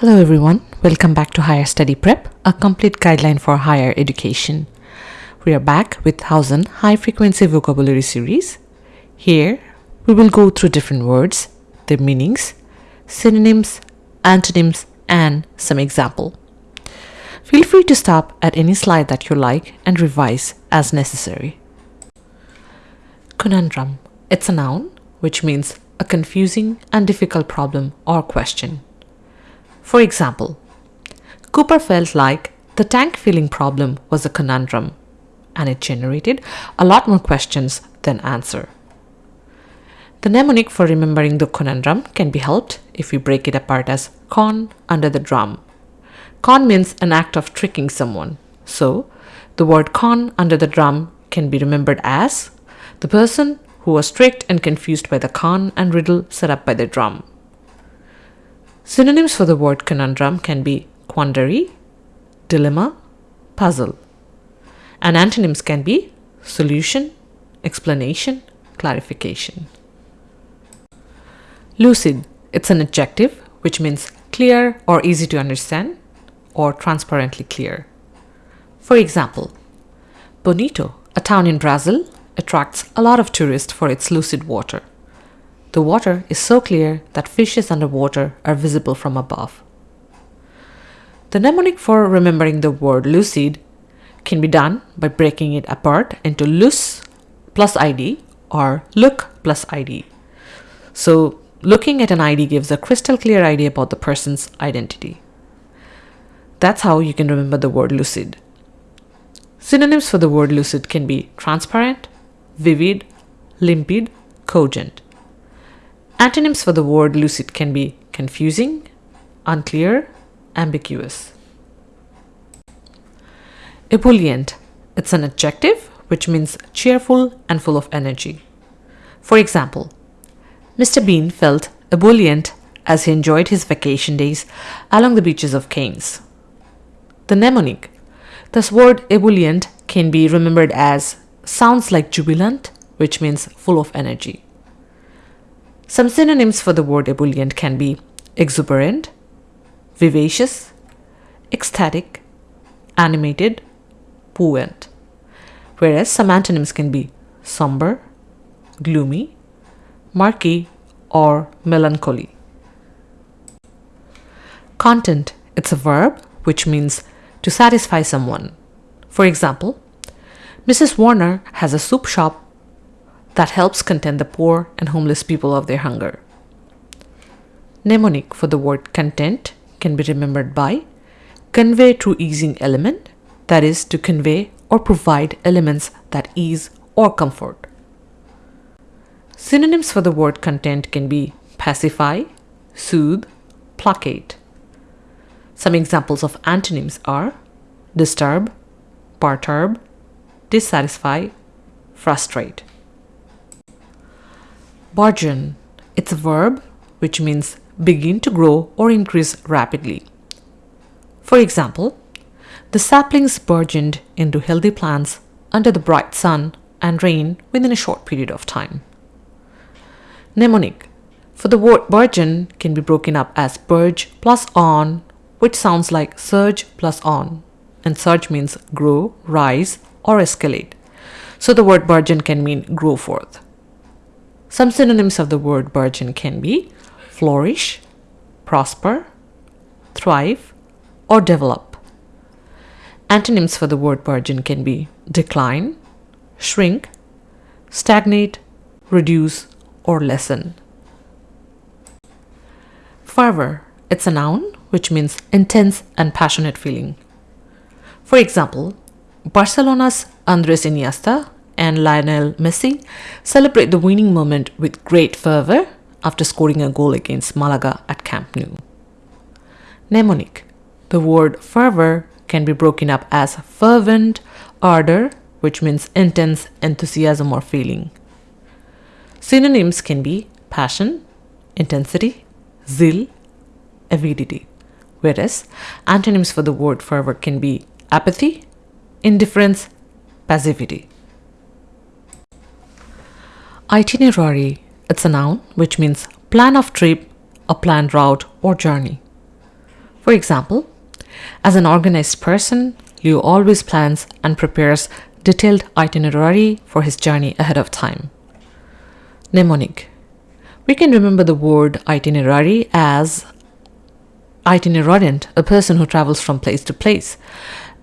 Hello everyone, welcome back to Higher Study Prep, a complete guideline for higher education. We are back with 1000 high frequency vocabulary series. Here we will go through different words, their meanings, synonyms, antonyms, and some example. Feel free to stop at any slide that you like and revise as necessary. Conundrum. It's a noun which means a confusing and difficult problem or question. For example, Cooper felt like the tank filling problem was a conundrum and it generated a lot more questions than answer. The mnemonic for remembering the conundrum can be helped if we break it apart as con under the drum. Con means an act of tricking someone. So, the word con under the drum can be remembered as the person who was tricked and confused by the con and riddle set up by the drum. Synonyms for the word conundrum can be quandary, dilemma, puzzle. And antonyms can be solution, explanation, clarification. Lucid. It's an adjective which means clear or easy to understand or transparently clear. For example, Bonito, a town in Brazil, attracts a lot of tourists for its lucid water. The water is so clear that fishes underwater are visible from above. The mnemonic for remembering the word lucid can be done by breaking it apart into lus plus id or look plus id. So, looking at an ID gives a crystal clear idea about the person's identity. That's how you can remember the word lucid. Synonyms for the word lucid can be transparent, vivid, limpid, cogent. Antonyms for the word lucid can be confusing, unclear, ambiguous. Ebullient. It's an adjective which means cheerful and full of energy. For example, Mr. Bean felt ebullient as he enjoyed his vacation days along the beaches of Cannes. The mnemonic. This word ebullient can be remembered as sounds like jubilant, which means full of energy. Some synonyms for the word ebullient can be exuberant, vivacious, ecstatic, animated, buoyant, whereas some antonyms can be somber, gloomy, murky, or melancholy. Content it's a verb which means to satisfy someone. For example, Mrs. Warner has a soup shop that helps content the poor and homeless people of their hunger. Mnemonic for the word content can be remembered by convey through easing element, that is, to convey or provide elements that ease or comfort. Synonyms for the word content can be pacify, soothe, placate. Some examples of antonyms are disturb, perturb, dissatisfy, frustrate. Burgeon. It's a verb which means begin to grow or increase rapidly. For example, the saplings burgeoned into healthy plants under the bright sun and rain within a short period of time. Mnemonic. For the word burgeon can be broken up as burge plus on, which sounds like surge plus on. And surge means grow, rise, or escalate. So the word burgeon can mean grow forth. Some synonyms of the word burgeon can be flourish, prosper, thrive, or develop. Antonyms for the word burgeon can be decline, shrink, stagnate, reduce, or lessen. Fervor, it's a noun which means intense and passionate feeling. For example, Barcelona's Andres Iniesta and Lionel Messi celebrate the winning moment with great fervor after scoring a goal against Malaga at Camp Nou. Mnemonic. The word fervor can be broken up as fervent, ardor, which means intense enthusiasm or feeling. Synonyms can be passion, intensity, zeal, avidity, whereas antonyms for the word fervor can be apathy, indifference, passivity. Itinerary. It's a noun which means plan of trip, a planned route or journey. For example, as an organized person, Leo always plans and prepares detailed itinerary for his journey ahead of time. Mnemonic. We can remember the word itinerary as itinerant, a person who travels from place to place,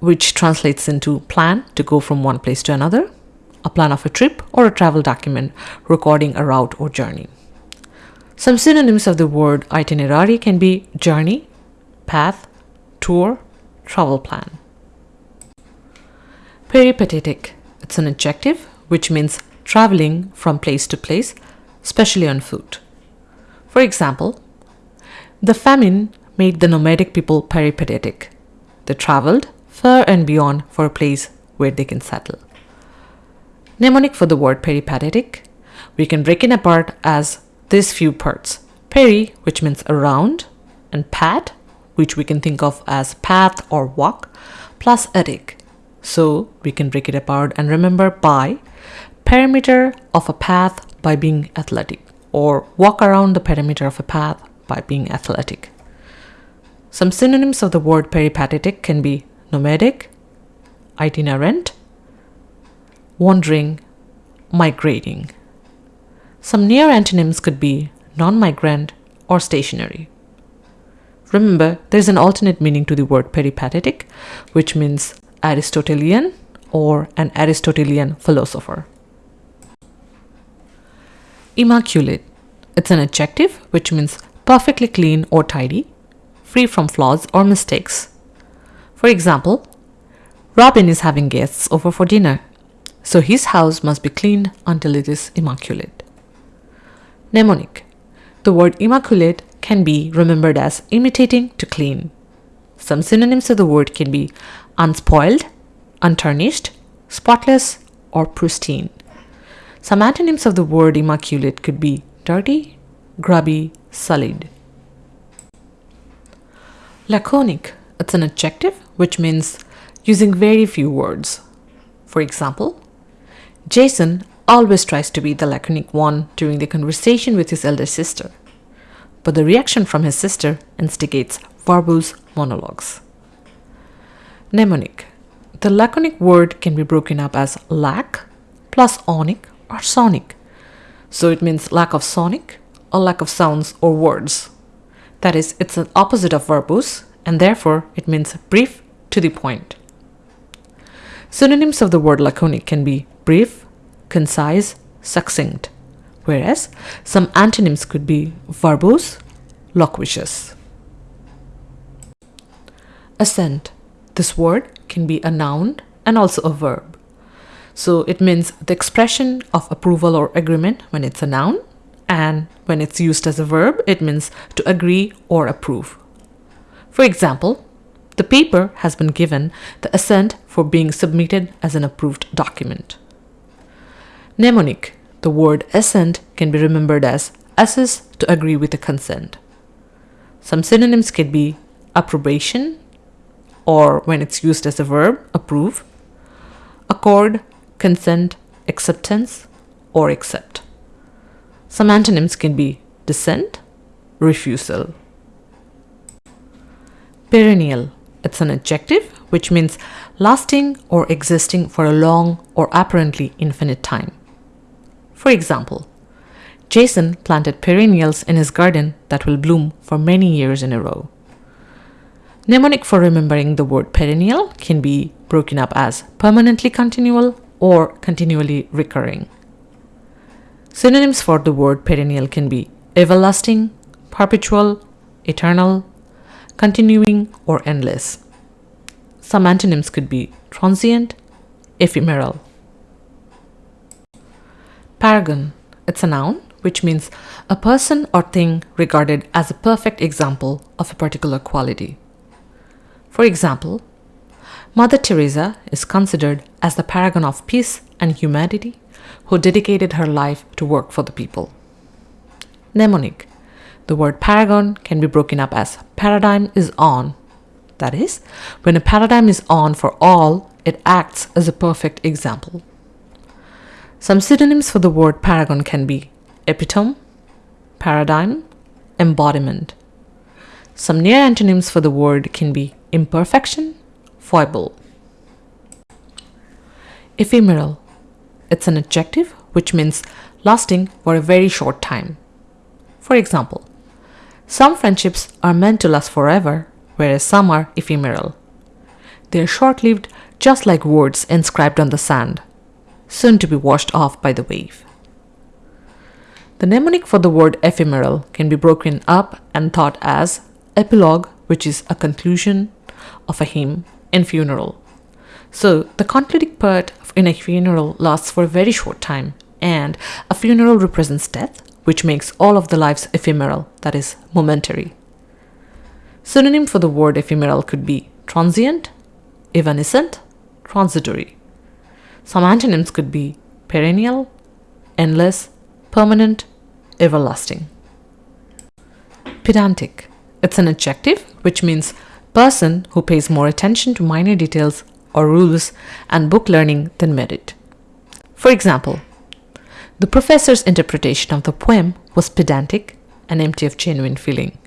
which translates into plan to go from one place to another, a plan of a trip, or a travel document recording a route or journey. Some synonyms of the word itinerary can be journey, path, tour, travel plan. Peripatetic. It's an adjective which means traveling from place to place, especially on foot. For example, the famine made the nomadic people peripatetic. They traveled far and beyond for a place where they can settle. Mnemonic for the word peripatetic, we can break it apart as these few parts. Peri, which means around, and pat, which we can think of as path or walk, plus etic. So we can break it apart and remember by perimeter of a path by being athletic, or walk around the perimeter of a path by being athletic. Some synonyms of the word peripatetic can be nomadic, itinerant, wandering, migrating. Some near antonyms could be non migrant or stationary. Remember, there is an alternate meaning to the word peripatetic, which means Aristotelian or an Aristotelian philosopher. Immaculate. It's an adjective which means perfectly clean or tidy, free from flaws or mistakes. For example, Robin is having guests over for dinner, so his house must be cleaned until it is immaculate. Mnemonic. The word immaculate can be remembered as imitating to clean. Some synonyms of the word can be unspoiled, untarnished, spotless, or pristine. Some antonyms of the word immaculate could be dirty, grubby, sullied. Laconic. It's an adjective which means using very few words. For example, Jason always tries to be the laconic one during the conversation with his elder sister, but the reaction from his sister instigates verbose monologues. Mnemonic. The laconic word can be broken up as lack plus onic or sonic. So it means lack of sonic or lack of sounds or words. That is, it's an opposite of verbose and therefore it means brief to the point. Synonyms of the word laconic can be brief, concise, succinct, whereas some antonyms could be verbose, loquacious. Assent. This word can be a noun and also a verb. So it means the expression of approval or agreement when it's a noun, and when it's used as a verb, it means to agree or approve. For example, the paper has been given the assent for being submitted as an approved document. Mnemonic. The word assent can be remembered as assess to agree with a consent. Some synonyms can be approbation, or when it's used as a verb, approve, accord, consent, acceptance, or accept. Some antonyms can be dissent, refusal. Perennial. It's an adjective which means lasting or existing for a long or apparently infinite time. For example, Jason planted perennials in his garden that will bloom for many years in a row. Mnemonic for remembering the word perennial can be broken up as permanently continual or continually recurring. Synonyms for the word perennial can be everlasting, perpetual, eternal, continuing, or endless. Some antonyms could be transient, ephemeral. Paragon. It's a noun which means a person or thing regarded as a perfect example of a particular quality. For example, Mother Teresa is considered as the paragon of peace and humanity who dedicated her life to work for the people. Mnemonic. The word paragon can be broken up as paradigm is on. That is, when a paradigm is on for all, it acts as a perfect example. Some synonyms for the word paragon can be epitome, paradigm, embodiment. Some near antonyms for the word can be imperfection, foible. Ephemeral. It's an adjective which means lasting for a very short time. For example, some friendships are meant to last forever, whereas some are ephemeral. They are short lived, just like words inscribed on the sand, soon to be washed off by the wave. The mnemonic for the word ephemeral can be broken up and thought as epilogue, which is a conclusion of a hymn, and funeral. So the concluding part in a funeral lasts for a very short time, and a funeral represents death, which makes all of the lives ephemeral, that is, momentary. Synonym for the word ephemeral could be transient, evanescent, transitory. Some antonyms could be perennial, endless, permanent, everlasting. Pedantic. It's an adjective which means person who pays more attention to minor details or rules and book learning than merit. For example, the professor's interpretation of the poem was pedantic and empty of genuine feeling.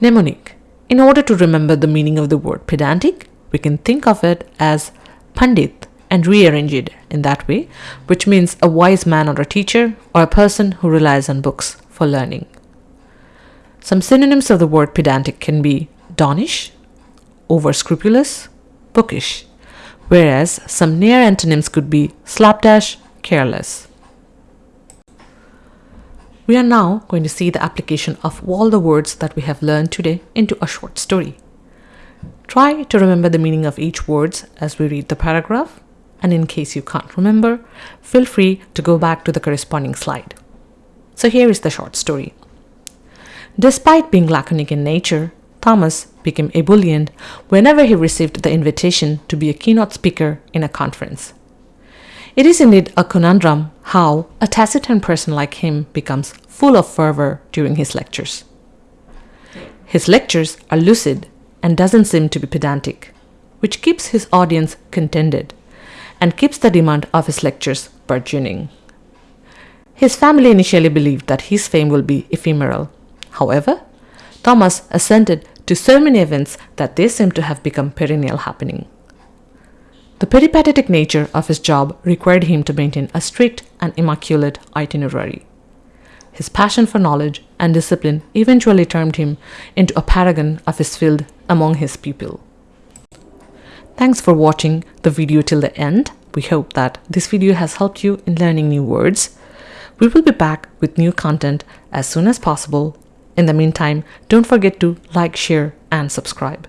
Mnemonic. In order to remember the meaning of the word pedantic, we can think of it as pandit and rearrange it in that way, which means a wise man or a teacher or a person who relies on books for learning. Some synonyms of the word pedantic can be donnish, over scrupulous, bookish, whereas some near antonyms could be slapdash, careless. We are now going to see the application of all the words that we have learned today into a short story. Try to remember the meaning of each word as we read the paragraph, and in case you can't remember, feel free to go back to the corresponding slide. So here is the short story. Despite being laconic in nature, Thomas became ebullient whenever he received the invitation to be a keynote speaker in a conference. It is indeed a conundrum how a taciturn person like him becomes full of fervor during his lectures. His lectures are lucid and doesn't seem to be pedantic, which keeps his audience contented and keeps the demand of his lectures burgeoning. His family initially believed that his fame will be ephemeral. However, Thomas assented to so many events that they seem to have become perennial happening. The peripatetic nature of his job required him to maintain a strict and immaculate itinerary. His passion for knowledge and discipline eventually turned him into a paragon of his field among his people. Thanks for watching the video till the end. We hope that this video has helped you in learning new words. We will be back with new content as soon as possible. In the meantime, don't forget to like, share, and subscribe.